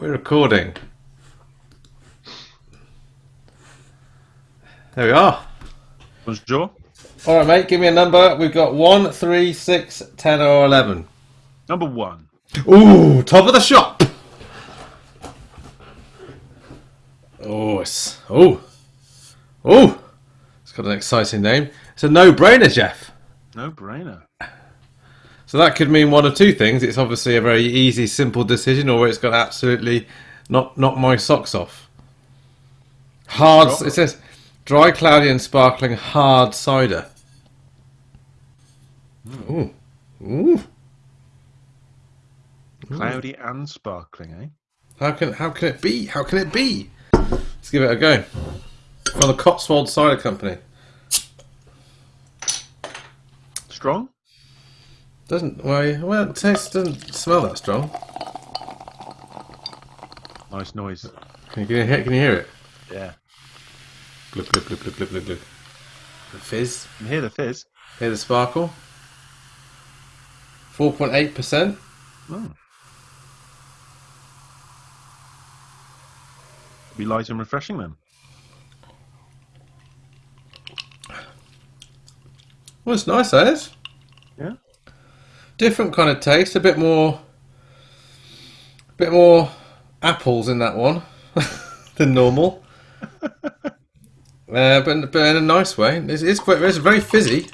We're recording. There we are. Bonjour. All right, mate. Give me a number. We've got one, three, six, ten, or eleven. Number one. Ooh, top of the shop. Oh, it's oh, oh. It's got an exciting name. It's a no-brainer, Jeff. No brainer. So that could mean one of two things. It's obviously a very easy, simple decision, or it's got absolutely knock, knock my socks off. Hard. It says dry, cloudy, and sparkling hard cider. Ooh, ooh. Cloudy and sparkling, eh? How can how can it be? How can it be? Let's give it a go. From the Cotswold Cider Company. Strong? Doesn't well, well it tastes doesn't smell that strong. Nice noise. Can you, can you, can you hear it? Yeah. Glug, glug, glug, glug, glug, glug, glug. The fizz. You hear the fizz? Hear the sparkle. Four point eight percent. Oh. Be light and refreshing then. Well, it's nice, that is. Different kind of taste. A bit more. A bit more apples in that one than normal. uh, but, but in a nice way. It's, it's quite. It's very fizzy.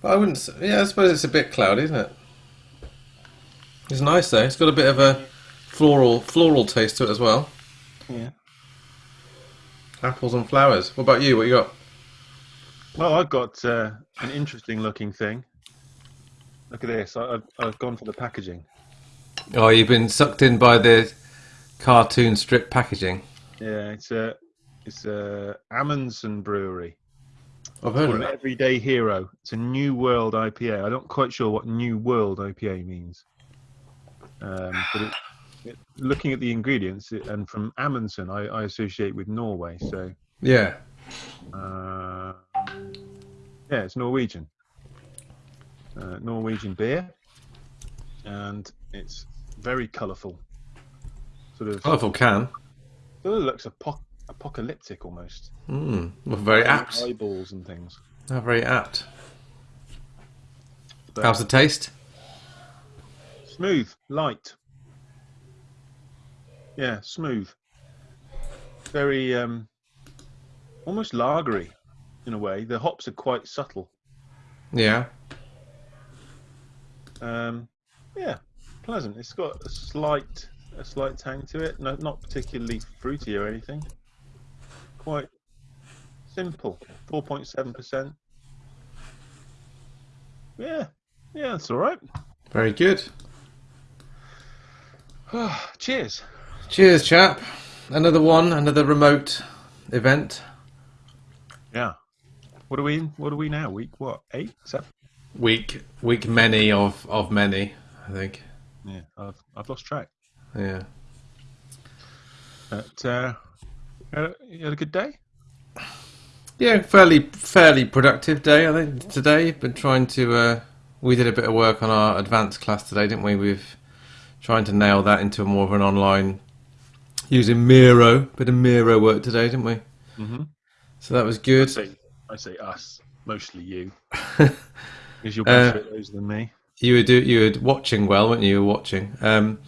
But I wouldn't. Yeah, I suppose it's a bit cloudy, isn't it? It's nice though. It's got a bit of a floral floral taste to it as well. Yeah. Apples and flowers. What about you? What you got? Well, I've got uh, an interesting looking thing. Look at this. I, I've, I've gone for the packaging. Oh, you've been sucked in by the cartoon strip packaging. Yeah, it's a it's a Amundsen Brewery. I've heard of Called it. Everyday Hero. It's a New World IPA. I'm not quite sure what New World IPA means. Um, but it, it, looking at the ingredients, it, and from Amundsen, I, I associate with Norway. So, Yeah. uh, yeah, it's Norwegian. Uh, Norwegian beer. And it's very colourful. Sort of, Colourful can. sort of looks apo- apocalyptic almost. Mm. Well, very apt. Eyeballs and things. Oh, very apt. But How's the taste? Smooth, light. Yeah, smooth. Very um almost lagery in a way. The hops are quite subtle. Yeah. Um yeah, pleasant. It's got a slight a slight tang to it. No, not particularly fruity or anything. Quite simple. 4.7%. Yeah. Yeah, that's all right. Very good. Cheers. Cheers, chap. Another one, another remote event. Yeah. What are we in? What are we now? Week what? Eight? Seven? Week, week many of of many. I think. Yeah, I've I've lost track. Yeah. But uh, you had a- you had a good day. Yeah, fairly fairly productive day. I think today. Been trying to. Uh, we did a bit of work on our advanced class today, didn't we? We've trying to nail that into more of an online using Miro. Bit of Miro work today, didn't we? Mhm. So that was good. I say us, mostly you, Uh, because you're better at those than me. You were do you were watching well, weren't you? You were watching. Um,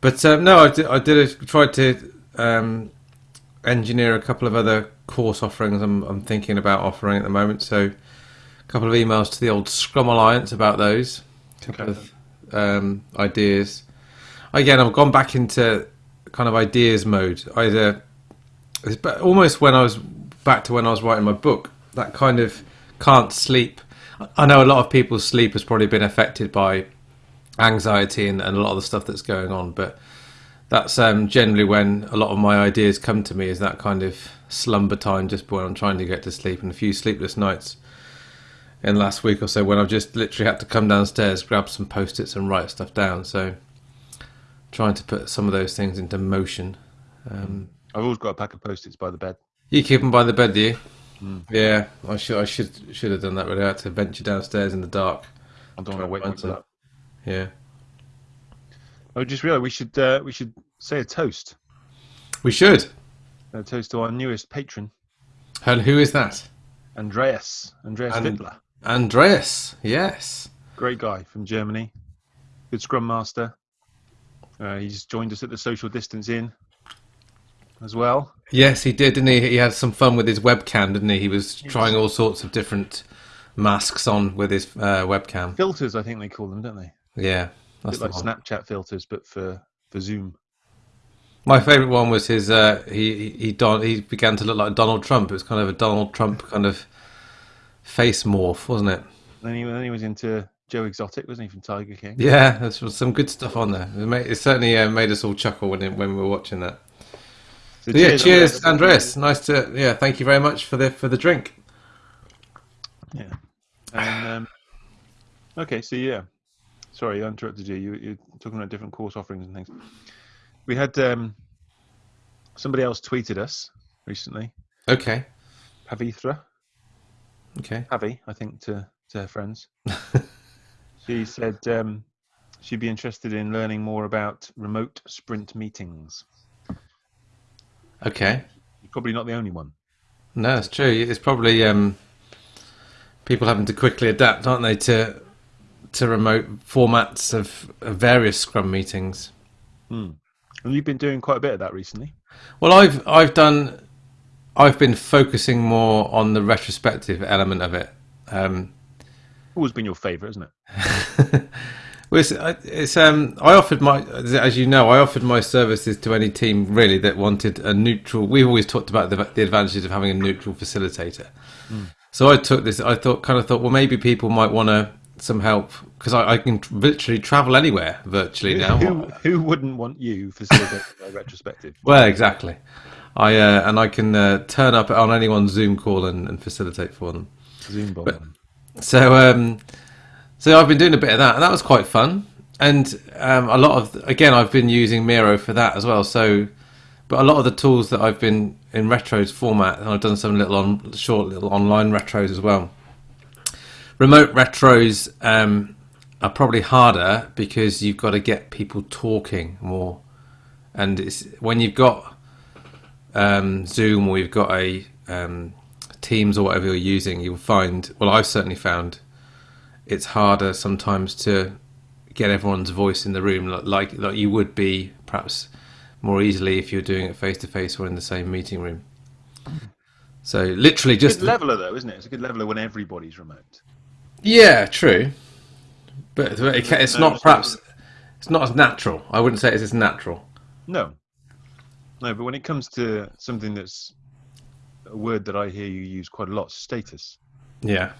but um, no, I did. I did a, tried to um, engineer a couple of other course offerings. I'm, I'm thinking about offering at the moment. So, a couple of emails to the old Scrum Alliance about those. A couple Okay. of um, ideas. Again, I've gone back into kind of ideas mode. Either it's almost when I was back to when I was writing my book. That kind of can't sleep. I know a lot of people's sleep has probably been affected by anxiety and, and a lot of the stuff that's going on, but that's um, generally when a lot of my ideas come to me is that kind of slumber time just when I'm trying to get to sleep and a few sleepless nights in the last week or so when I've just literally had to come downstairs, grab some post-its and write stuff down. So trying to put some of those things into motion. Um, I've always got a pack of post-its by the bed. you keep them by the bed, do you? Yeah, I should I should should have done that. Really, I had to venture downstairs in the dark. I don't want to wake Try and people up. Yeah. I just realised we should uh, we should say a toast. We should. A toast to our newest patron, And who is that? Andreas. Andreas And-. Andreas. Yes. Great guy from Germany. Good scrum master. Uh, he's joined us at the social distance in as well. Yes, he did, didn't he? He had some fun with his webcam, didn't he? He was trying all sorts of different masks on with his uh, webcam. Filters, I think they call them, don't they? Yeah, A that's like one. Snapchat filters, but for, for Zoom. My favourite one was his. Uh, he he he, don- he began to look like Donald Trump. It was kind of a Donald Trump kind of face morph, wasn't it? Then he, then he was into Joe Exotic, wasn't he, from Tiger King? Yeah, there's some good stuff on there. It, made, it certainly uh, made us all chuckle when it, when we were watching that. So So yeah, cheers, Andreas. Andreas. Nice to yeah. Thank you very much for the for the drink. Yeah. And um, okay, so yeah, sorry, I interrupted you. You you're talking about different course offerings and things. We had um, somebody else tweeted us recently, Okay, Pavithra, okay. Pavi, I think to to her friends. she said um, she'd be interested in learning more about remote sprint meetings. Okay. You're probably not the only one. No, it's true. It's probably um, people having to quickly adapt, aren't they, to to remote formats of, of various Scrum meetings. And you've been doing quite a bit of that recently. Well, I've I've done. I've been focusing more on the retrospective element of it. Um, Always been your favourite, isn't it? well, it's, it's um, I offered my, as you know, I offered my services to any team really that wanted a neutral. We've always talked about the, the advantages of having a neutral facilitator. So I took this. I thought, kind of thought, well, maybe people might want to some help because I, I can literally travel anywhere virtually now. Who, who wouldn't want you facilitating a retrospective? Well, exactly. I uh, and I can uh, turn up on anyone's Zoom call and, and facilitate for them. Zoom bomb. So, um, so I've been doing a bit of that, and that was quite fun. And um, a lot of, again, I've been using Miro for that as well. So, but a lot of the tools that I've been in retros format, and I've done some little on short little online retros as well. Remote retros um, are probably harder because you've got to get people talking more, and it's when you've got um, Zoom or you've got a um, Teams or whatever you're using, you'll find. Well, I've certainly found it's harder sometimes to get everyone's voice in the room, like like you would be perhaps more easily if you're doing it face to face or in the same meeting room. So literally, It's just a good leveler, though, isn't it? It's a good leveler when everybody's remote. yeah, true, but it, it's No, not perhaps it's not as natural. I wouldn't say it's as natural. No. No, but when it comes to something that's a word that I hear you use quite a lot, status. Yeah,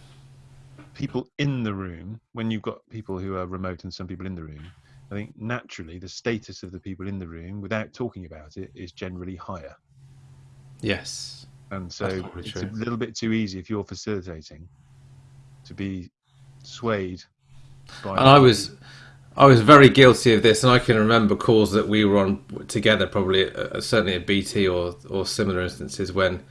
People in the room, when you've got people who are remote and some people in the room, I think naturally the status of the people in the room, without talking about it, is generally higher. yes, And so it's true. a little bit too easy if you're facilitating to be swayed by. and I was I was very guilty of this, and I can remember calls that we were on together, probably uh, certainly at BT or or similar instances when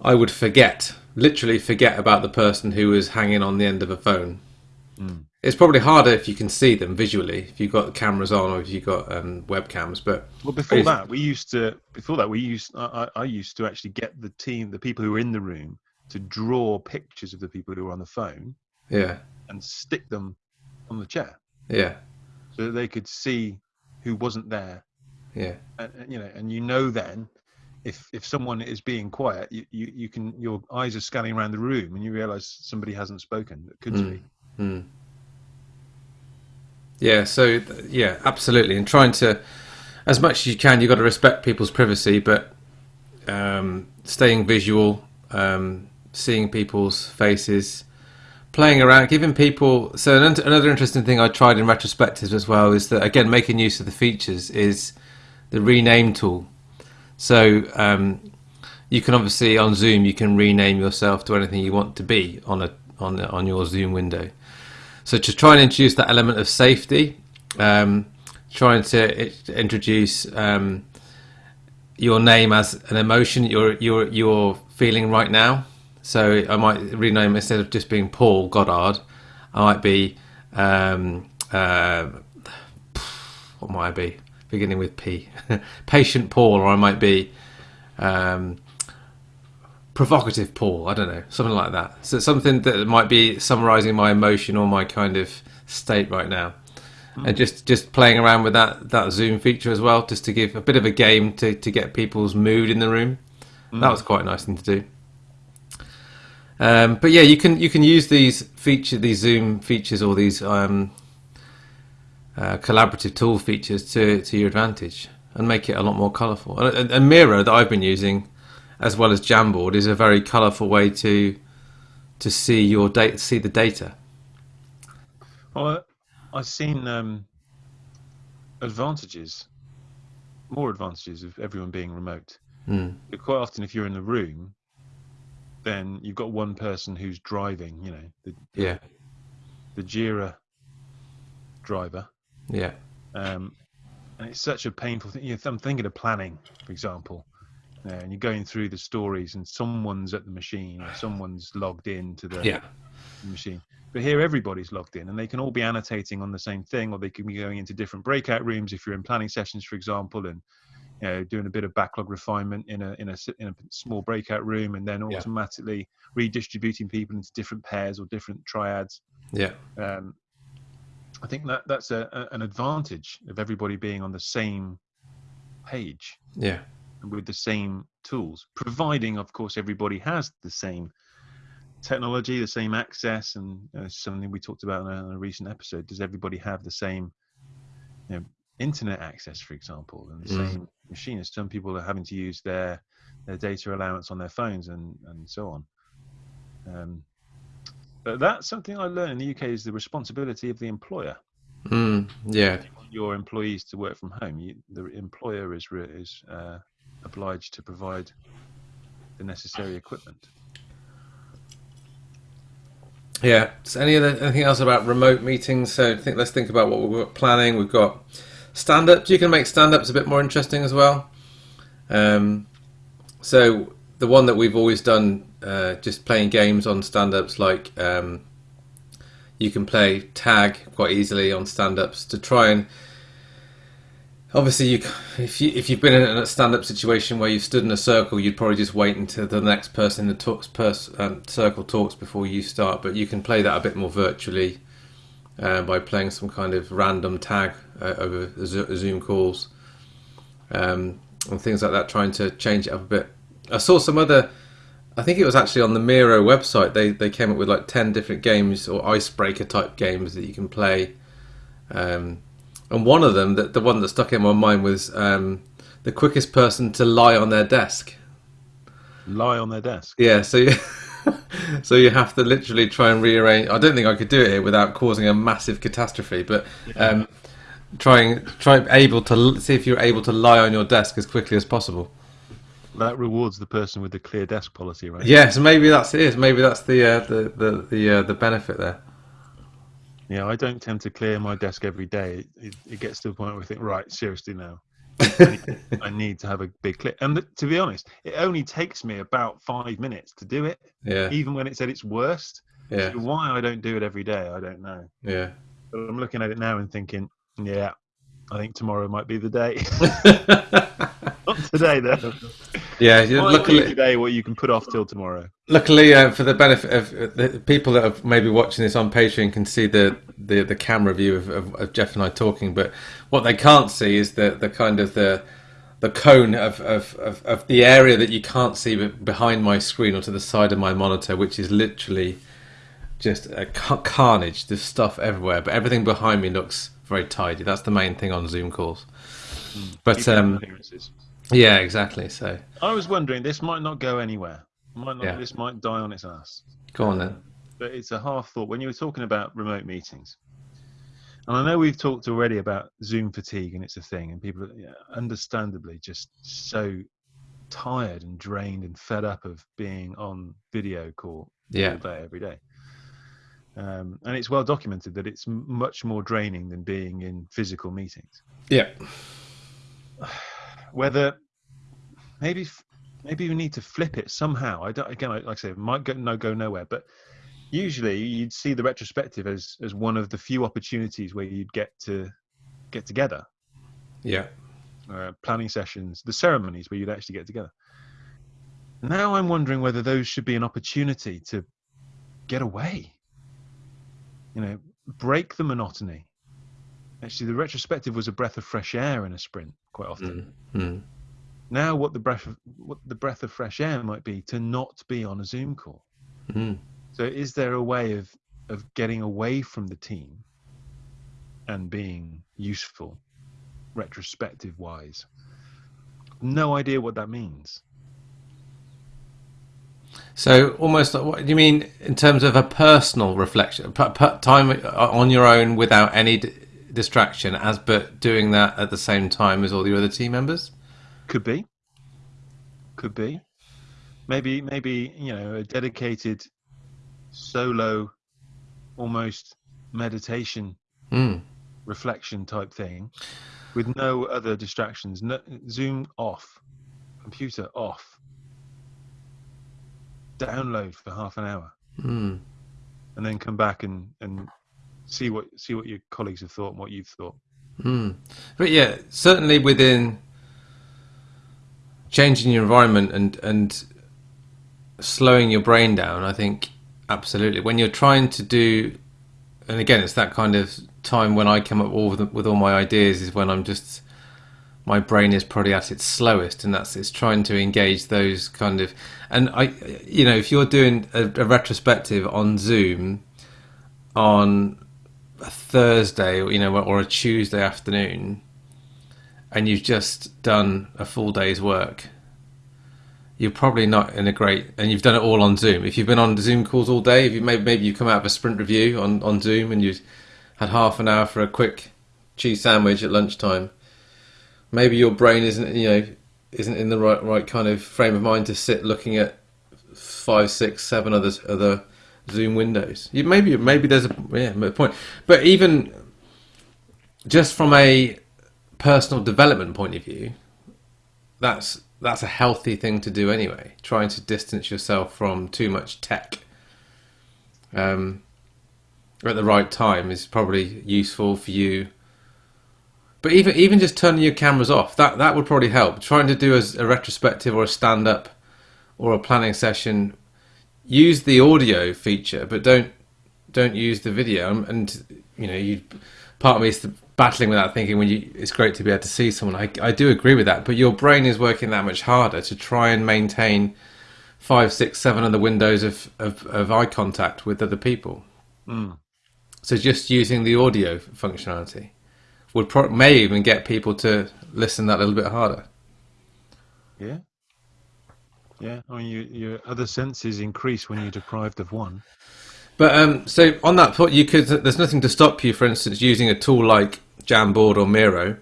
I would forget, literally forget about the person who was hanging on the end of a phone. It's probably harder if you can see them visually, if you've got cameras on or if you've got um, webcams. But Well, before Is- that, we used to. Before that, we used. I, I I used to actually get the team, the people who were in the room, to draw pictures of the people who were on the phone yeah, and stick them on the chair yeah, so that they could see who wasn't there. yeah, And, and, you know, and you know then, if if someone is being quiet, you, you you can your eyes are scanning around the room and you realise somebody hasn't spoken that could Mm. speak. Mm. Yeah, so th- yeah, absolutely. And trying to, as much as you can, you've got to respect people's privacy, but um, staying visual, um, seeing people's faces, playing around, giving people. So an, another interesting thing I tried in retrospectives as well is that again making use of the features is the rename tool. So um, you can obviously on Zoom you can rename yourself to anything you want to be on a on on your Zoom window. So to try and introduce that element of safety, um, trying to introduce um, your name as an emotion you're you're you're feeling right now. So I might rename instead of just being Paul Goddard, I might be um, uh, what might I be? Beginning with P. Patient Paul, or I might be um, provocative Paul. I don't know, something like that. So something that might be summarising my emotion or my kind of state right now. And just, just playing around with that, that Zoom feature as well, just to give a bit of a game to, to get people's mood in the room. That was quite a nice thing to do. Um, but yeah, you can you can use these feature these Zoom features or these um, uh, collaborative tool features to to your advantage and make it a lot more colourful. And, and, Miro that I've been using, as well as Jamboard, is a very colourful way to to see your data, see the data. Well, I've seen um, advantages, more advantages of everyone being remote. Mm. But quite often, if you're in the room, then you've got one person who's driving. You know, the Yeah, the Jira driver, yeah, um, and it's such a painful thing. You know, I'm thinking of planning, for example, know, and you're going through the stories, and someone's at the machine, or someone's logged in to the yeah, machine. But here, everybody's logged in, and they can all be annotating on the same thing, or they can be going into different breakout rooms if you're in planning sessions, for example, and you know doing a bit of backlog refinement in a in a in a small breakout room, and then Yeah. automatically redistributing people into different pairs or different triads. yeah, Um, I think that that's a, a, an advantage of everybody being on the same page yeah, and with the same tools, providing, of course, everybody has the same technology, the same access, and uh, something we talked about in a, in a recent episode. Does everybody have the same, you know, internet access, for example, and the Mm. same machine? Some people are having to use their their data allowance on their phones and and so on. Um, but that's something I learned in the UK is the responsibility of the employer. mm, yeah, You want your employees to work from home. You, the employer is is uh, obliged to provide the necessary equipment. Yeah. So any other anything else about remote meetings? So I think let's think about what we're planning. We've got stand ups. You can make stand ups a bit more interesting as well. Um, so the one that we've always done, uh, just playing games on stand ups, like um, you can play tag quite easily on stand ups to try and. Obviously, you, if you if you've been in a stand-up situation where you've stood in a circle, you'd probably just wait until the next person in the talks pers- um, circle talks before you start. But you can play that a bit more virtually uh, by playing some kind of random tag uh, over Zo- Zoom calls um, and things like that, trying to change it up a bit. I saw some other. I think it was actually on the Miro website. They they came up with like ten different games or icebreaker type games that you can play. Um, and one of them, that the one that stuck in my mind was um, the quickest person to lie on their desk. Lie on their desk. Yeah, so you, so you have to literally try and rearrange. I don't think I could do it without causing a massive catastrophe, but um, trying try able to see if you're able to lie on your desk as quickly as possible. That rewards the person with the clear desk policy, right? Yes, maybe that's it. Maybe that's the uh, the the the, uh, the benefit there. Yeah, I don't tend to clear my desk every day. It, it gets to the point where I think, right, seriously now, I need, I need to have a big clear. And th- to be honest, it only takes me about five minutes to do it, Yeah, even when it's at its worst. yeah, So why I don't do it every day, I don't know. yeah. But I'm looking at it now and thinking, yeah, I think tomorrow might be the day. Not today, though. yeah, Might be luckily, today what you can put off till tomorrow. Luckily, uh, for the benefit of uh, the people that are maybe watching this on Patreon, can see the, the, the camera view of, of, of Jeff and I talking. But what they can't see is the, the kind of the the cone of, of, of, of the area that you can't see behind my screen or to the side of my monitor, which is literally just a carnage. There's stuff everywhere, but everything behind me looks very tidy. That's the main thing on Zoom calls. But Keep um, appearances. Yeah, exactly. So I was wondering, this might not go anywhere. Might not, Yeah. This might die on its ass. go on then. But it's a half thought. When you were talking about remote meetings, and I know we've talked already about Zoom fatigue, and it's a thing, and people are yeah, understandably just so tired and drained and fed up of being on video call Yeah, all day, every day. Um, and it's well documented that it's much more draining than being in physical meetings. yeah, Whether maybe maybe we need to flip it somehow. I don't again, like I say, it might go no go nowhere, but usually you'd see the retrospective as as one of the few opportunities where you'd get to get together Yeah. uh, planning sessions, the ceremonies where you'd actually get together. Now I'm wondering whether those should be an opportunity to get away. You know, break the monotony. Actually, the retrospective was a breath of fresh air in a sprint quite often. Mm. Now, what the breath of what the breath of fresh air might be to not be on a Zoom call. Mm. So, is there a way of of getting away from the team and being useful, retrospective wise? No idea what that means. So almost, what do you mean in terms of a personal reflection, p- p- time on your own without any distraction, as but doing that at the same time as all the other team members? Could be. Could be. Maybe, maybe you know, a dedicated solo, almost meditation Mm. reflection type thing, with no other distractions. No, Zoom off, computer off. Download for half an hour, Mm. and then come back and and see what see what your colleagues have thought and what you've thought. Mm. But yeah, certainly within changing your environment and and slowing your brain down, I think absolutely. When you're trying to do, and again, it's that kind of time when I come up all with, with all my ideas is when I'm just my brain is probably at its slowest, and that's it's trying to engage those kind of. And I, you know, if you're doing a, a retrospective on Zoom on a Thursday, you know, or a Tuesday afternoon, and you've just done a full day's work, you're probably not in a great. And you've done it all on Zoom. If you've been on Zoom calls all day, if you maybe maybe you've come out of a sprint review on on Zoom and you've had half an hour for a quick cheese sandwich at lunchtime, maybe your brain isn't you know isn't in the right right kind of frame of mind to sit looking at five, six, seven other other Zoom windows. You, maybe maybe there's a yeah a point, but even just from a personal development point of view, that's that's a healthy thing to do anyway. Trying to distance yourself from too much tech um, at the right time is probably useful for you. But even even just turning your cameras off that that would probably help. Trying to do a, a retrospective or a stand up or a planning session use the audio feature, but don't don't use the video. And, you know, you part of me is battling with that, thinking when you it's great to be able to see someone. I I do agree with that, but your brain is working that much harder to try and maintain five, six, seven other windows of of, of eye contact with other people. Mm. So just using the audio functionality would pro- may even get people to listen that a little bit harder. Yeah. Yeah. I mean, you, your other senses increase when you're deprived of one. But um, so on that point, you could. There's nothing to stop you, for instance, using a tool like Jamboard or Miro.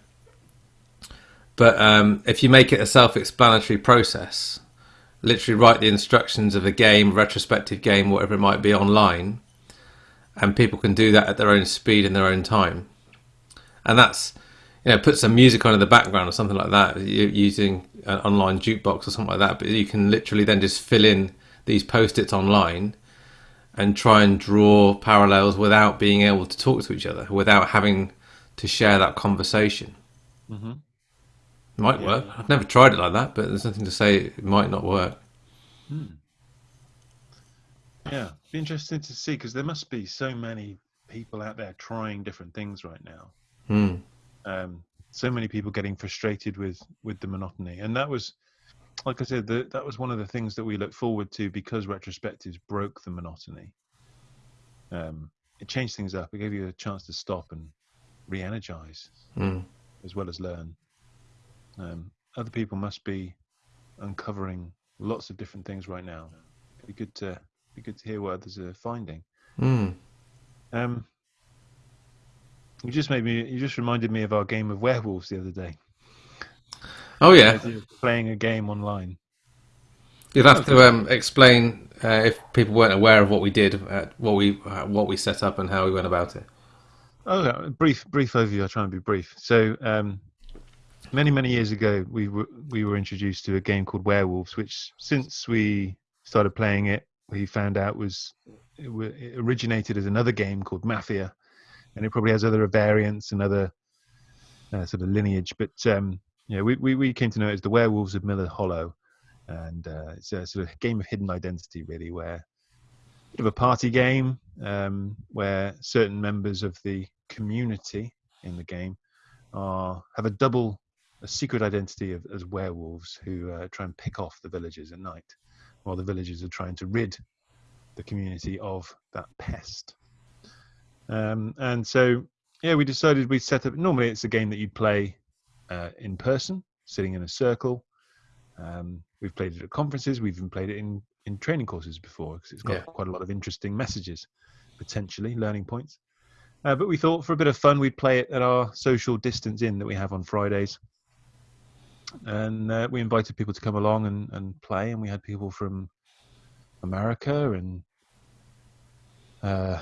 But um, if you make it a self-explanatory process, literally write the instructions of a game, retrospective game, whatever it might be, online, and people can do that at their own speed in their own time. And that's, you know, put some music on in the background or something like that, using an online jukebox or something like that. But you can literally then just fill in these post-its online and try and draw parallels without being able to talk to each other, without having to share that conversation. Mm-hmm. Might Yeah. work. I've never tried it like that, but there's nothing to say it might not work. Yeah, be interesting to see because there must be so many people out there trying different things right now. Hmm. Um, so many people getting frustrated with with the monotony, and that was, like I said, the, that was one of the things that we look forward to because retrospectives broke the monotony. Um, it changed things up. It gave you a chance to stop and re-energize Hmm. as well as learn. Um, other people must be uncovering lots of different things right now. It'd be good to be good to hear what others are finding. Hmm. Um, you just made me. You just reminded me of our game of werewolves the other day. Oh yeah, Playing a game online. you'd have to um, explain uh, if people weren't aware of what we did, uh, what we uh, what we set up, and how we went about it. Oh, brief, brief overview. I'll try and be brief. So, um, many, many years ago, we were we were introduced to a game called Werewolves, which since we started playing it, we found out was it, it originated as another game called Mafia, and it probably has other variants and other uh, sort of lineage. But um, yeah, we, we we came to know it as the Werewolves of Miller Hollow, and uh, it's a sort of game of hidden identity, really, where bit of a party game um, where certain members of the community in the game are have a double a secret identity of, as werewolves who uh, try and pick off the villagers at night while the villagers are trying to rid the community of that pest um, and so yeah we decided we'd set up normally it's a game that you'd play uh, in person sitting in a circle um, we've played it at conferences we've even played it in in training courses before because it's got Yeah. quite a lot of interesting messages, potentially learning points. Uh, but we thought for a bit of fun, we'd play it at our social distance in that we have on Fridays. And uh, we invited people to come along and, and play, and we had people from America and uh,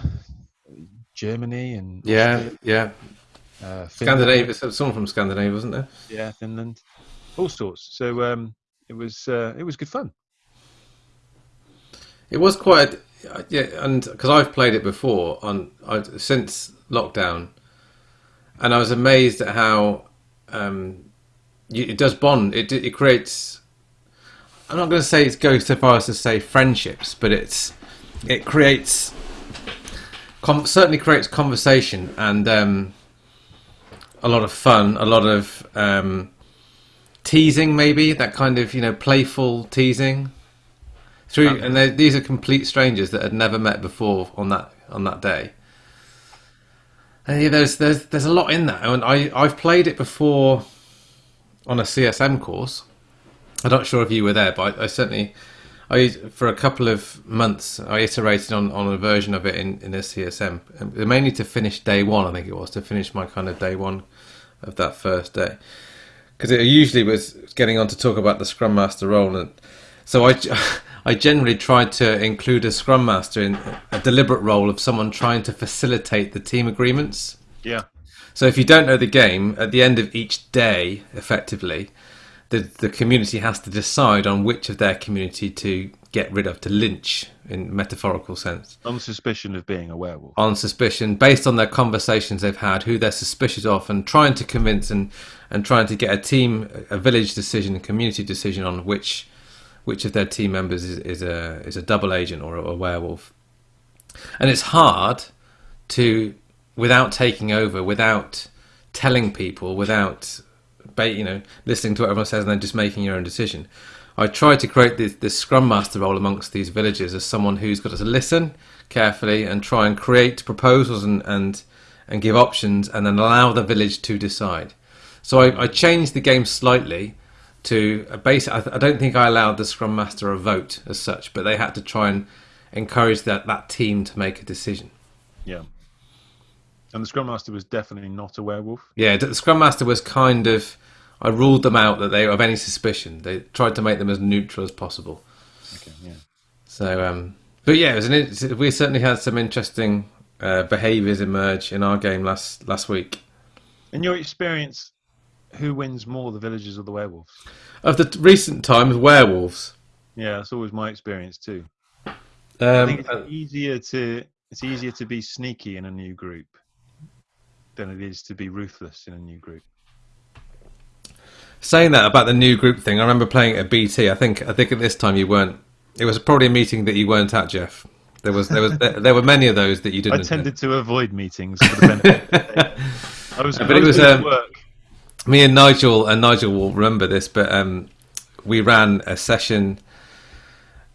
Germany and Yeah, Austria, yeah. uh, Scandinavia. so- Someone from Scandinavia, wasn't there? yeah, Finland, all sorts. So um, it was uh, it was good fun. It was quite, yeah, and because I've played it before on I, since lockdown, and I was amazed at how um, you, it does bond. It it creates. I'm not going to say it goes so far as to say friendships, but it's it creates com- certainly creates conversation and um, a lot of fun, a lot of um, teasing, maybe that kind of you know playful teasing through, and they- these are complete strangers that had never met before on that on that day. And yeah, there's there's there's a lot in that, and I I've played it before on a CSM course. I'm not sure if you were there, but I, I certainly I for a couple of months I iterated on, on a version of it in in a CSM, um, mainly to finish day one. I think it was to finish my kind of day one of that first day because it usually was getting on to talk about the Scrum Master role, and so I, I generally tried to include a Scrum Master in a deliberate role of someone trying to facilitate the team agreements. Yeah, So if you don't know the game, at the end of each day, effectively, the the community has to decide on which of their community to get rid of, to lynch in metaphorical sense on suspicion of being a werewolf. on suspicion based on their conversations they've had, who they're suspicious of, and trying to convince and, and trying to get a team, a village decision, a community decision on which which of their team members is, is a is a double agent or a, a werewolf. And it's hard to without taking over, without telling people, without you know listening to what everyone says and then just making your own decision. I tried to create this, this scrum master role amongst these villagers as someone who's got to listen carefully and try and create proposals and and, and give options and then allow the village to decide. So I, I changed the game slightly to a base. I, I don't think I allowed the scrum master a vote as such, but they had to try and encourage that, that team to make a decision. Yeah. And the Scrum Master was definitely not a werewolf. Yeah, the Scrum Master was kind of. I ruled them out that they were of any suspicion. They tried to make them as neutral as possible. Okay, yeah. So, um, but yeah, it was an, we certainly had some interesting uh, behaviours emerge in our game last last week. In your experience, who wins more, the villagers or the werewolves? Of the recent times, werewolves. Yeah, that's always my experience too. I Um, think it's uh, easier to it's easier to be sneaky in a new group than it is to be ruthless in a new group. saying that about the new group thing, I remember playing at BT. I think I think at this time you weren't. It was probably a meeting that you weren't at, Jeff. There was there was there, there were many of those that you didn't. I tended to avoid meetings for the benefit. I was, But I it was, um, work. Me and Nigel and Nigel will remember this, but um, we ran a session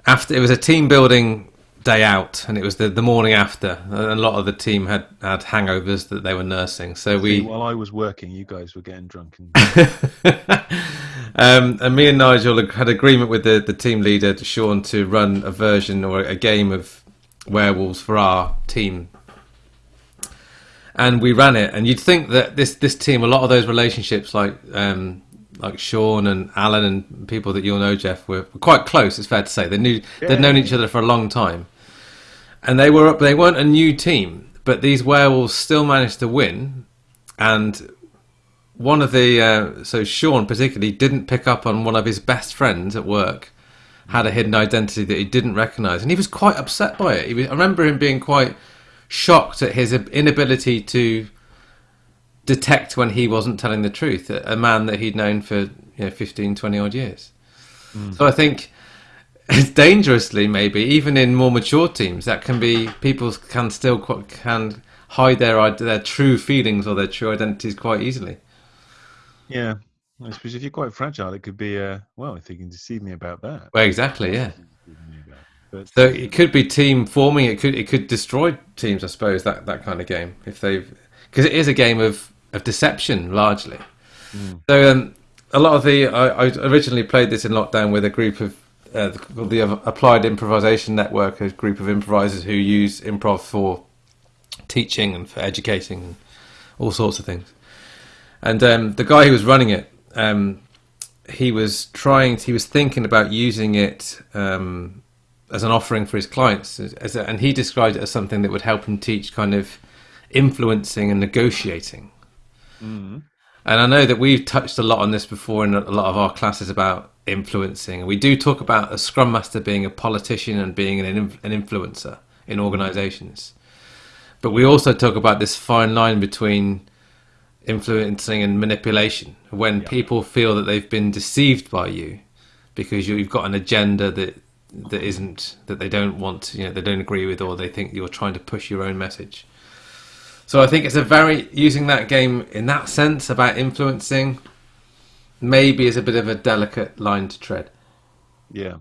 after it was a team building day out, and it was the, the morning after, a lot of the team had had hangovers that they were nursing. So we While I was working, you guys were getting drunk and um, and me and Nigel had agreement with the, the team leader, Sean, to run a version or a game of werewolves for our team. And we ran it, and you'd think that this this team, a lot of those relationships, like um, like Sean and Alan and people that you'll know, Jeff, were, were quite close. It's fair to say they knew they'd known each other for a long time, and they were up. They weren't a new team, but these werewolves still managed to win, and one of the uh, so Sean particularly didn't pick up on one of his best friends at work had a hidden identity that he didn't recognize, and he was quite upset by it. He was, I remember him being quite shocked at his inability to detect when he wasn't telling the truth, a, man that he'd known for you know 15, 20 odd years. So I think it's dangerously, maybe even in more mature teams, that can be people can still quite, can hide their their true feelings or their true identities quite easily. Yeah, I suppose if you're quite fragile, it could be. Uh, well, if you can deceive me about that. Well, exactly, yeah. Deceive me about- But So it could be team forming. It could it could destroy teams. I suppose that that kind of game if they've because it is a game of of deception largely. So um, a lot of the I, I originally played this in lockdown with a group of uh, called the Applied Improvisation Network, a group of improvisers who use improv for teaching and for educating and all sorts of things. And um, the guy who was running it, um, he was trying, he was thinking about using it um, as an offering for his clients, as, a, and he described it as something that would help him teach kind of influencing and negotiating. Mm-hmm. And I know that we've touched a lot on this before in a lot of our classes about influencing. We do talk about a scrum master being a politician and being an, an influencer in organizations. But we also talk about this fine line between influencing and manipulation when people feel that they've been deceived by you because you've got an agenda that that isn't that they don't want you know they don't agree with or they think you're trying to push your own message so i think it's a very using that game in that sense about influencing maybe is a bit of a delicate line to tread yeah,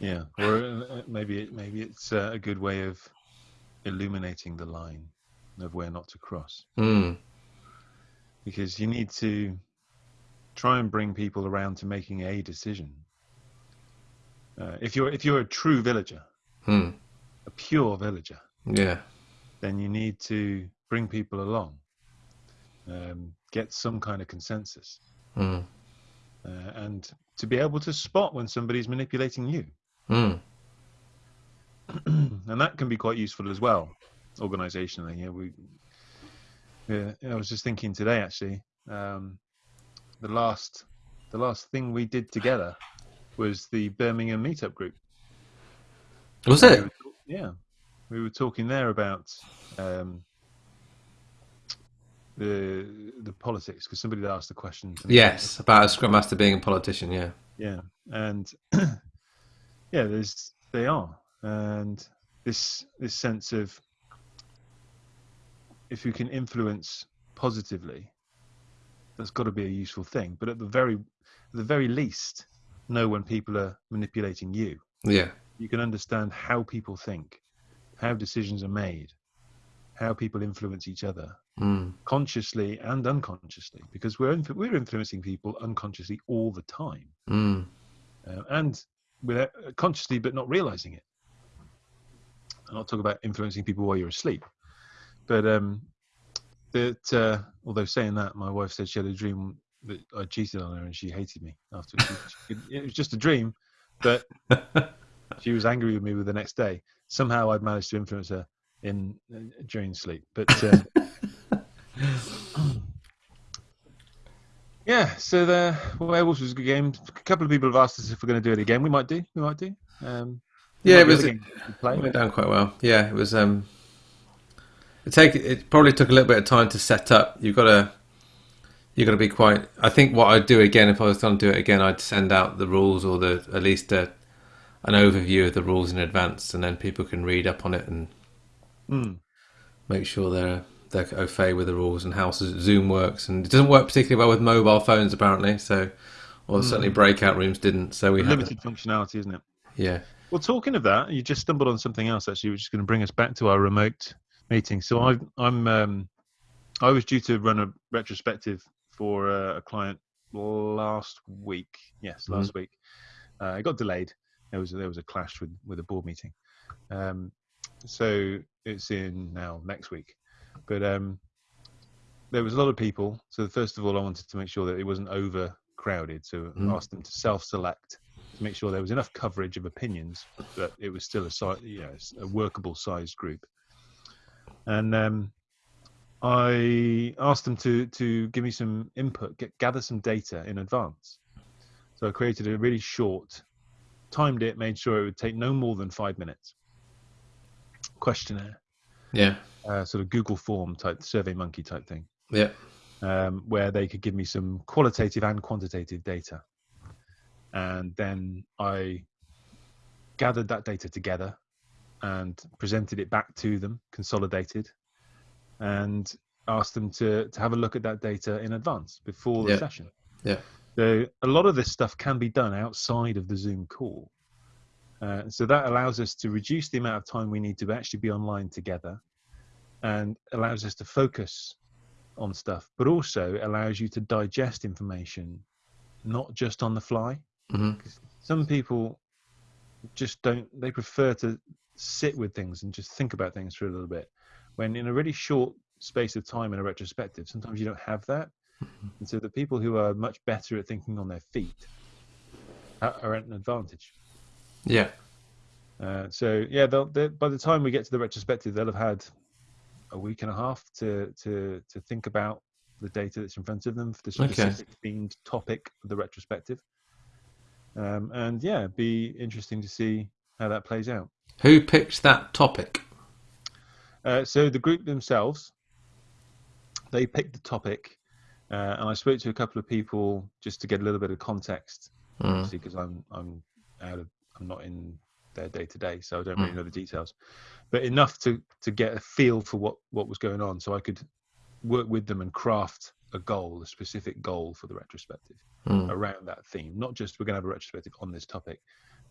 yeah, or uh, maybe it, maybe it's uh, a good way of illuminating the line of where not to cross. mm. because you need to try and bring people around to making a decision. Uh, if you're if you're a true villager, Hmm. a pure villager, yeah then you need to bring people along, um, get some kind of consensus, mm. uh, and to be able to spot when somebody's manipulating you, Mm. and that can be quite useful as well, organisationally. Yeah, we. Yeah, I was just thinking today actually. Um, the last, the last thing we did together was the Birmingham meetup group. was We it were- yeah, we were talking there about um, the the politics because somebody asked the question. yes about a scrum master being a politician yeah Yeah, and yeah, there's they are, and this this sense of if you can influence positively, that's got to be a useful thing. But at the very at the very least, know when people are manipulating you. yeah You can understand how people think, how decisions are made, how people influence each other mm. consciously and unconsciously, because we're inf- we're influencing people unconsciously all the time Mm. uh, and without consciously but not realizing it. I'm not talking about influencing people while you're asleep, but um, that uh, although saying that, my wife said she had a dream that I cheated on her and she hated me after. She, she, it was just a dream, but she was angry with me with the next day. Somehow I'd managed to influence her in uh, during sleep, but. Uh, Yeah, so the Werewolves was a good game. A couple of people have asked us if we're going to do it again. We might do. We might do. Um, yeah it was it games we could play. went down quite well yeah it was um it take it probably took a little bit of time to set up you've got to you've going to be quite i think what i'd do again if i was going to do it again i'd send out the rules or the at least a, an overview of the rules in advance and then people can read up on it and Mm. make sure they're they're au fait with the rules and how zoom works and it doesn't work particularly well with mobile phones apparently so or certainly breakout rooms didn't so we had Limited functionality, isn't it? yeah Well, talking of that, you just stumbled on something else actually, which is going to bring us back to our remote meeting. So I, I'm, um, I was due to run a retrospective for uh, a client last week. Yes, last week. Uh, it got delayed. There was there was a clash with with a board meeting. Um, so it's in now next week, but um, there was a lot of people. So first of all, I wanted to make sure that it wasn't overcrowded. So I Mm. asked them to self-select to make sure there was enough coverage of opinions, but it was still a you know, a workable sized group. And um, I asked them to to give me some input, get, gather some data in advance. So I created a really short, timed it, made sure it would take no more than five minutes questionnaire. Yeah. uh, sort of Google form type, Survey Monkey type thing, Yeah. um, where they could give me some qualitative and quantitative data. And then I gathered that data together and presented it back to them, consolidated, and ask them to, to have a look at that data in advance before the Yeah. session. Yeah. So a lot of this stuff can be done outside of the Zoom call. Uh, so that allows us to reduce the amount of time we need to actually be online together and allows us to focus on stuff, but also allows you to digest information, not just on the fly. hmm Some people just don't, they prefer to sit with things and just think about things for a little bit. When in a really short space of time in a retrospective, sometimes you don't have that. And so the people who are much better at thinking on their feet are at an advantage. Yeah. Uh, so yeah, they'll, they by the time we get to the retrospective, they'll have had a week and a half to to to think about the data that's in front of them for the Okay. specific themed topic of the retrospective. Um, and yeah, be interesting to see how that plays out. Who picked that topic? Uh, so the group themselves, they picked the topic, uh, and I spoke to a couple of people just to get a little bit of context, Mm. obviously because I'm I'm out of I'm not in their day to day, so I don't really Mm. know the details, but enough to to get a feel for what what was going on, so I could work with them and craft a goal, a specific goal for the retrospective Mm. around that theme. Not just we're going to have a retrospective on this topic,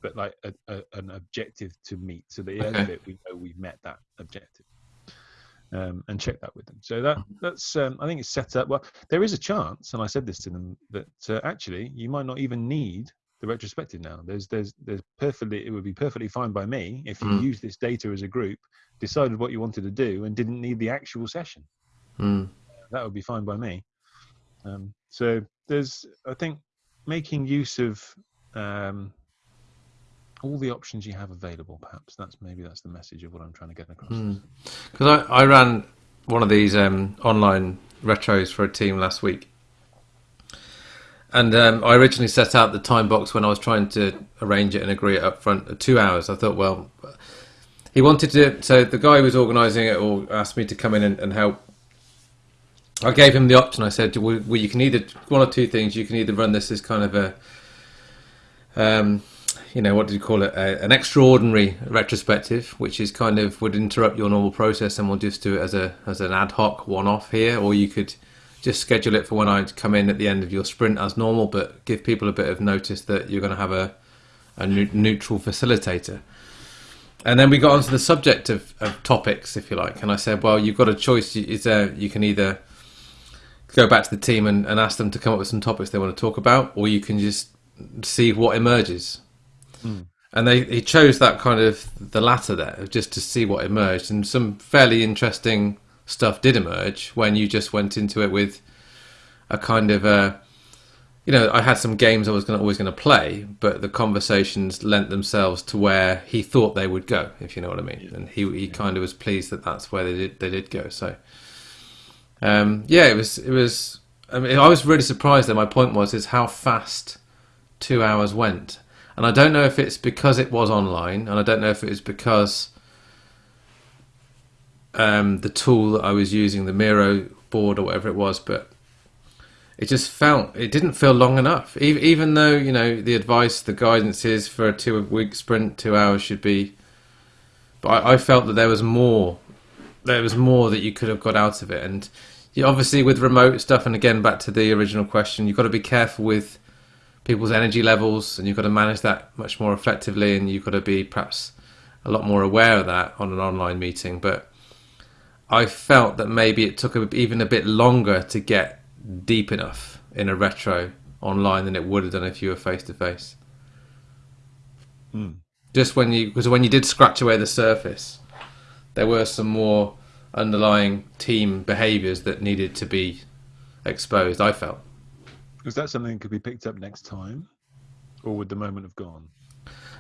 but like a, a, an objective to meet. So at the end of it, we know we've met that objective, um, and check that with them. So that that's um, I think it's set up. Well, there is a chance, and I said this to them that uh, actually you might not even need the retrospective now. There's there's there's perfectly it would be perfectly fine by me if you Mm. use this data as a group, decided what you wanted to do, and didn't need the actual session Mm. that would be fine by me. Um, so there's, I think, making use of um, all the options you have available. Perhaps that's maybe that's the message of what I'm trying to get across. Because I, I ran one of these um, online retros for a team last week. And um, I originally set out the time box when I was trying to arrange it and agree it up front at two hours. I thought, well, he wanted to. So the guy who was organising it or asked me to come in and, and help. I gave him the option. I said, well, you can either one or two things. You can either run this as kind of a, um, you know, what do you call it? A, an extraordinary retrospective, which is kind of would interrupt your normal process, and we'll just do it as a as an ad hoc one-off here, or you could just schedule it for when I come in at the end of your sprint as normal, but give people a bit of notice that you're going to have a a neu- neutral facilitator. And then we got onto the subject of, of topics, if you like, and I said, well, you've got a choice. Is there you can either go back to the team and, and ask them to come up with some topics they want to talk about, or you can just see what emerges. And they he chose that kind of the latter there, just to see what emerged, and some fairly interesting stuff did emerge when you just went into it with a kind of a, you know, I had some games I was gonna, always going to play, but the conversations lent themselves to where he thought they would go, if you know what I mean, and he he kind of was pleased that that's where they did they did go. So, um, yeah, it was it was. I mean, I was really surprised. That my point was is how fast two hours went, and I don't know if it's because it was online, and I don't know if it was because um, the tool that I was using, the Miro board or whatever it was, but it just felt it didn't feel long enough. Even, even though you know the advice, the guidance is for a two-week sprint, two hours should be. But I, I felt that there was more. There was more that you could have got out of it, and you obviously with remote stuff. And again, back to the original question, you've got to be careful with people's energy levels, and you've got to manage that much more effectively, and you've got to be perhaps a lot more aware of that on an online meeting. But I felt that maybe it took a, even a bit longer to get deep enough in a retro online than it would have done if you were face to face. Just when you, because when you did scratch away the surface, there were some more underlying team behaviours that needed to be exposed. I felt. Was that something that could be picked up next time, or would the moment have gone?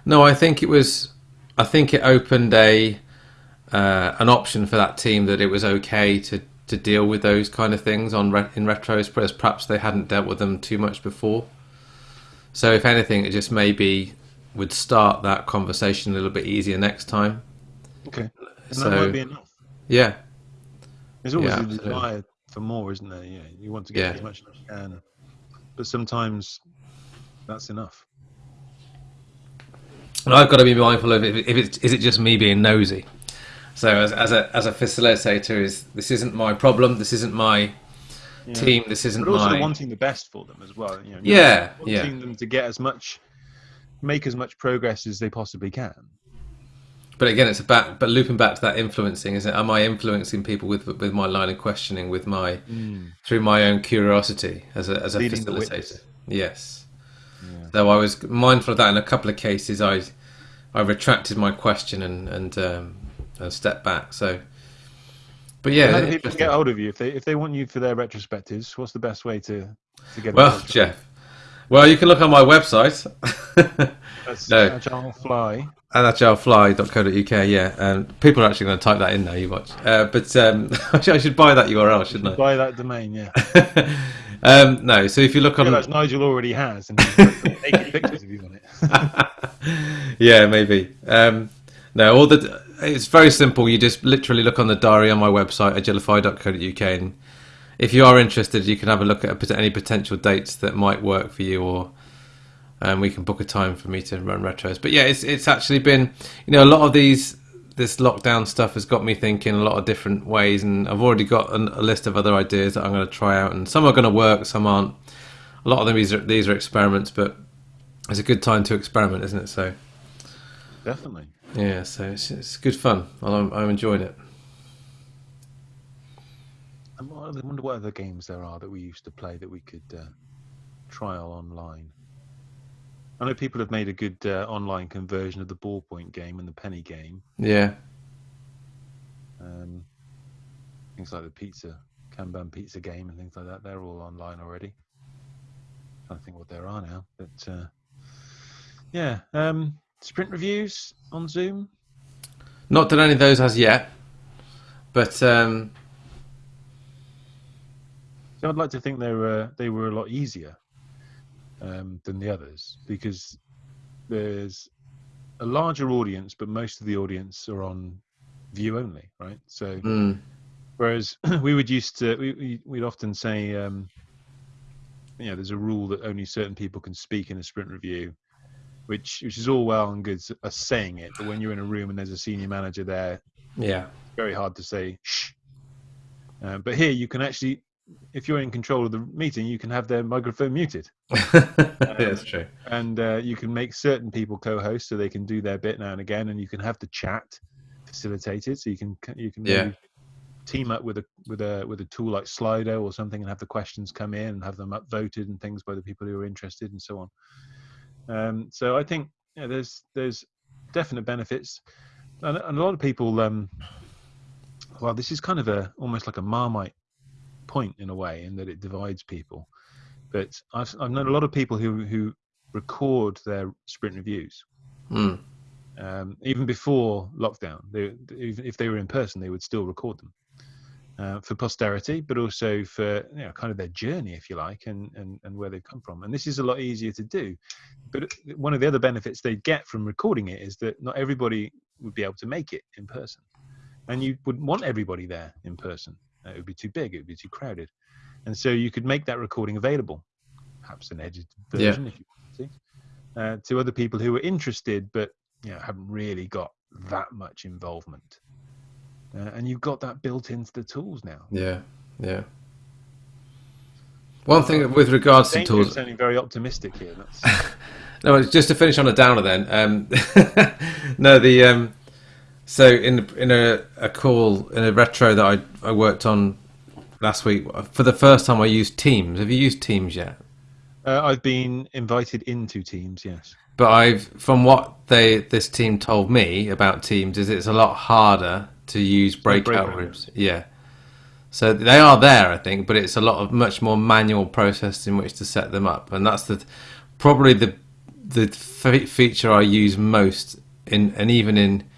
No, I think it was. I think it opened a uh, an option for that team that it was okay to, to deal with those kind of things on re- in retros, whereas perhaps they hadn't dealt with them too much before. So, if anything, it just maybe would start that conversation a little bit easier next time. Okay, and So- that might be enough. Yeah, There's always Yeah, a desire for more, isn't there? Yeah, you want to get Yeah. as much as you can, but sometimes that's enough. and I've got to be mindful of if, if it's is it just me being nosy. So as, as a as a facilitator, is this isn't my problem. This isn't my Yeah. team. This isn't But also my wanting the best for them as well. You know, Yeah, wanting yeah. them to get as much, make as much progress as they possibly can. But again, it's about but looping back to that influencing. Is it? Am I influencing people with with my line of questioning, with my through my own curiosity as a as a Leading facilitator? Yes. Yeah. Though I was mindful of that in a couple of cases, I I retracted my question and and um, and stepped back. So, but yeah, How do people get hold of you if they if they want you for their retrospectives? What's the best way to to get? well. Jeff. Well, you can look on my website. That's no. Agile Fly. And agilefly.co.uk, yeah. And people are actually going to type that in now, you watch. Uh, but um, I should buy that URL, shouldn't I? Buy that domain, yeah. Um, no, so if you look on. Nigel already has, and naked pictures of you on it. yeah, maybe. Um, no, all the it's very simple. You just literally look on the diary on my website, agilify.co.uk, and if you are interested, you can have a look at a any potential dates that might work for you, or um, we can book a time for me to run retros. But yeah, it's it's actually been you know a lot of these this lockdown stuff has got me thinking a lot of different ways, and I've already got an, a list of other ideas that I'm going to try out, and some are going to work, some aren't. A lot of them these are these are experiments, but it's a good time to experiment, isn't it? So. Definitely. Yeah, so it's, it's good fun. I'm, I'm enjoying it. I wonder what other games there are that we used to play that we could uh, trial online. I know people have made a good uh, online conversion of the ballpoint game and the penny game. Yeah, Um, things like the pizza, Kanban pizza game and things like that. They're all online already. I think what there are now. But uh, yeah, um, sprint reviews on Zoom. not done any of those as yet, but um, So I'd like to think they were they were a lot easier um, than the others because there's a larger audience, but most of the audience are on view only, right? So mm, whereas we would used to we, we we'd often say um, you know there's a rule that only certain people can speak in a sprint review. Which, which is all well and good us saying it, but when you're in a room and there's a senior manager there, yeah, very hard to say shh. Uh, but here you can actually, if you're in control of the meeting, you can have their microphone muted, that's true. and uh, you can make certain people co-host so they can do their bit now and again, and you can have the chat facilitated, so you can you can Yeah. team up with a with a with a tool like Slido or something, and have the questions come in and have them upvoted and things by the people who are interested, and so on. Um, so I think yeah, there's there's definite benefits, and, and a lot of people. Um, well, this is kind of a almost like a marmite point in a way, in that it divides people. But I've I've known a lot of people who who record their sprint reviews. Mm, Um, even before lockdown, they, even if they were in person, they would still record them uh, for posterity, but also for you know kind of their journey, if you like, and, and and where they've come from. And this is a lot easier to do. But one of the other benefits they get from recording it is that not everybody would be able to make it in person, and you wouldn't want everybody there in person. Uh, it would be too big. It would be too crowded, and so you could make that recording available, perhaps an edited Yeah. version if you want to, uh, to other people who are interested, but you know haven't really got that much involvement. Uh, and you've got that built into the tools now. yeah, yeah. One thing with regards to tools, sounding very optimistic here. That's, No, it's just to finish on a downer then. Um, no, the um, so in in a, a call in a retro that I I worked on last week for the first time I used Teams. Have you used Teams yet? uh, I've been invited into teams. Yes. But I've from what they this team told me about Teams is it's a lot harder to use breakout breakout rooms. Yeah. So they are there, I think, but it's a lot of much more manual process in which to set them up, and that's the probably the the fe- feature I use most in, and even in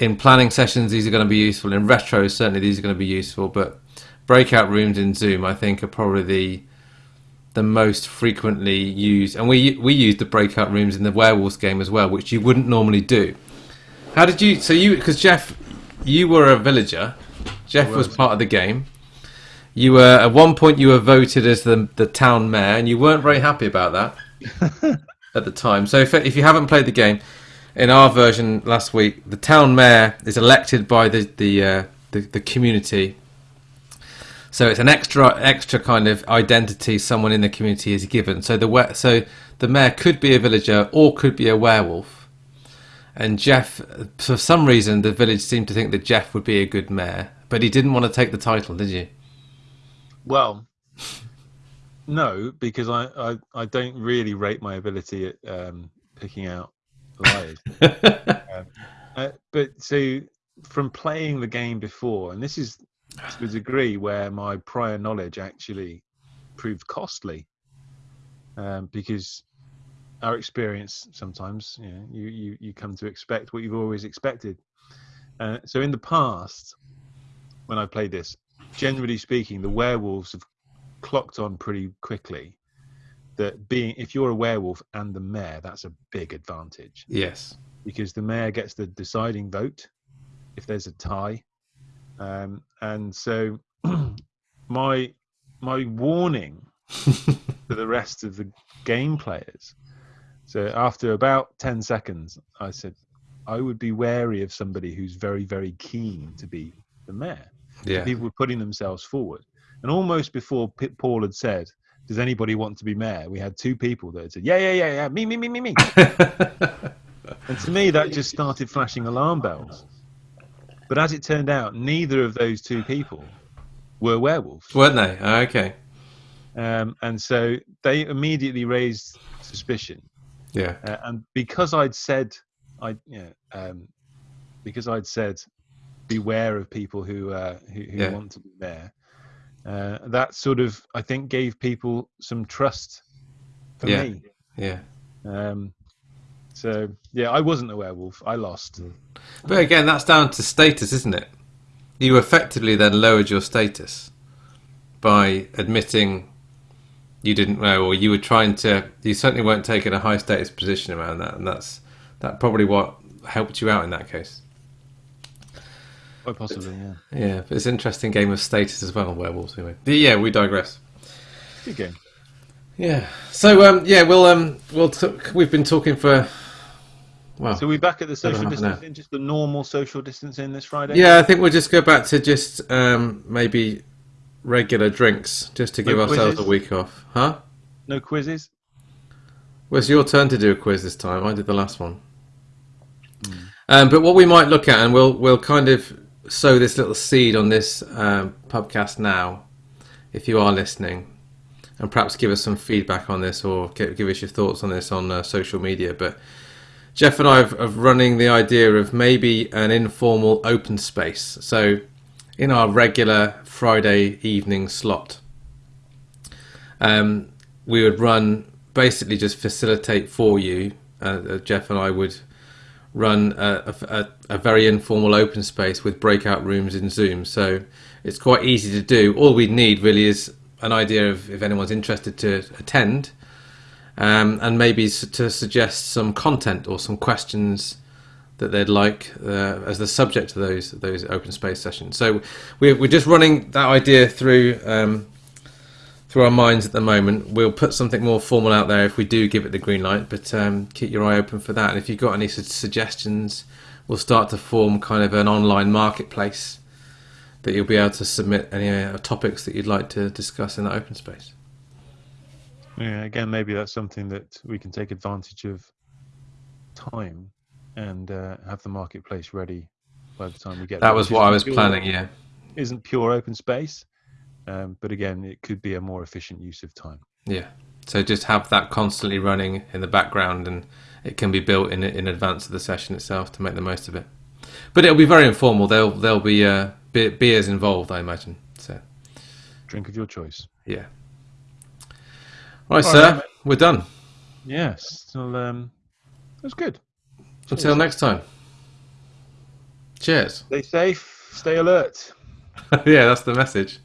in planning sessions, these are going to be useful. In retros, certainly these are going to be useful, but breakout rooms in Zoom, I think, are probably the the most frequently used, and we we used the breakout rooms in the werewolves game as well, which you wouldn't normally do. How did you? So you because Jeff, you were a villager. Jeff was was. part of the game. You were at one point you were voted as the the town mayor, and you weren't very happy about that at the time. So if if you haven't played the game, in our version last week, the town mayor is elected by the the uh, the, the community. So it's an extra extra kind of identity someone in the community is given. So the so the mayor could be a villager or could be a werewolf. And Jeff, for some reason, the village seemed to think that Jeff would be a good mayor, but he didn't want to take the title, did you? Well, no, because I, I, I don't really rate my ability at um, picking out um, uh, but so from playing the game before, and this is to a degree where my prior knowledge actually proved costly, um, because our experience sometimes, you know, you, you, you come to expect what you've always expected. Uh, so in the past, when I played this, generally speaking, the werewolves have clocked on pretty quickly that being if you're a werewolf and the mayor, that's a big advantage yes. because the mayor gets the deciding vote if there's a tie. Um, and so my my warning to the rest of the game players. So after about 10 seconds, I said, I would be wary of somebody who's very, very keen to be the mayor Yeah. people were putting themselves forward. And almost before Paul had said, "Does anybody want to be mayor?" we had two people that said, "Yeah, yeah, yeah, yeah, me, me, me, me, me." and to me, that just started flashing alarm bells. But as it turned out, neither of those two people were werewolves, Weren't they? Oh, okay. um, and so they immediately raised suspicion. Yeah. Uh, and because I'd said, I yeah, um, because I'd said, beware of people who uh, who, who Yeah. want to be there. Uh, that sort of, I think, gave people some trust for Yeah. me. Yeah. Um, so yeah, I wasn't a werewolf. I lost. But again, that's down to status, isn't it? You effectively then lowered your status by admitting you didn't know, or you were trying to. You certainly weren't taking a high status position around that, and that's that probably what helped you out in that case. Quite possibly, yeah. Yeah, but it's an interesting game of status as well, werewolves. Anyway, but yeah, we digress. Good game. Yeah. So um, yeah, we'll um, we'll t- we've been talking for. Well, So we're back at the social half an distancing, just the normal social distancing this Friday. Yeah, I think we'll just go back to just um, maybe regular drinks, just to give No ourselves a week off, huh? No quizzes. Well, it's your turn to do a quiz this time. I did the last one. Um, but what we might look at, and we'll we'll kind of sow this little seed on this um, podcast now, if you are listening, and perhaps give us some feedback on this or give, give us your thoughts on this on uh, social media. But Jeff and I have, have running the idea of maybe an informal open space. So in our regular Friday evening slot, um, we would run basically just facilitate for you. Uh, uh, Jeff and I would run a, a, a very informal open space with breakout rooms in Zoom. So it's quite easy to do. All we need really is an idea of if anyone's interested to attend, um, and maybe to suggest some content or some questions that they'd like uh, as the subject of those those open space sessions. So we're we're just running that idea through. Um, through our minds at the moment. We'll put something more formal out there if we do give it the green light, but um, keep your eye open for that. And if you've got any su- suggestions, we'll start to form kind of an online marketplace that you'll be able to submit any uh, topics that you'd like to discuss in that open space. Yeah, again, maybe that's something that we can take advantage of time and uh, have the marketplace ready by the time we get. That there, was what I was pure- planning, yeah. Isn't pure open space, um, but again, it could be a more efficient use of time. Yeah. So just have that constantly running in the background, and it can be built in in advance of the session itself to make the most of it. But it'll be very informal. There'll there'll be uh, be- beers involved, I imagine. So Drink of your choice. yeah. All right, All sir. right. We're done. Yes, so, um, that's good. Until next time. Cheers. Stay safe. Stay alert. yeah, that's the message.